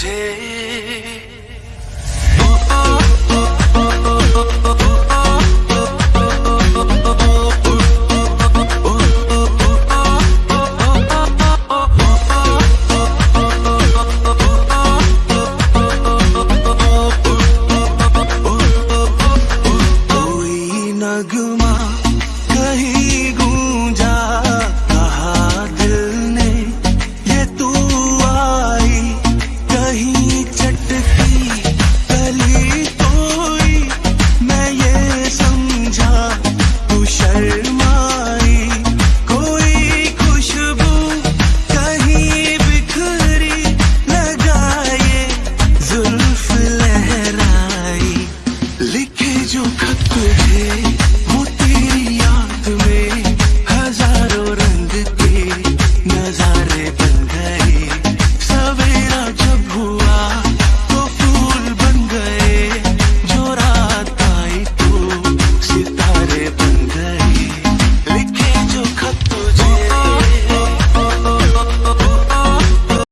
বুঝে Good जो खत है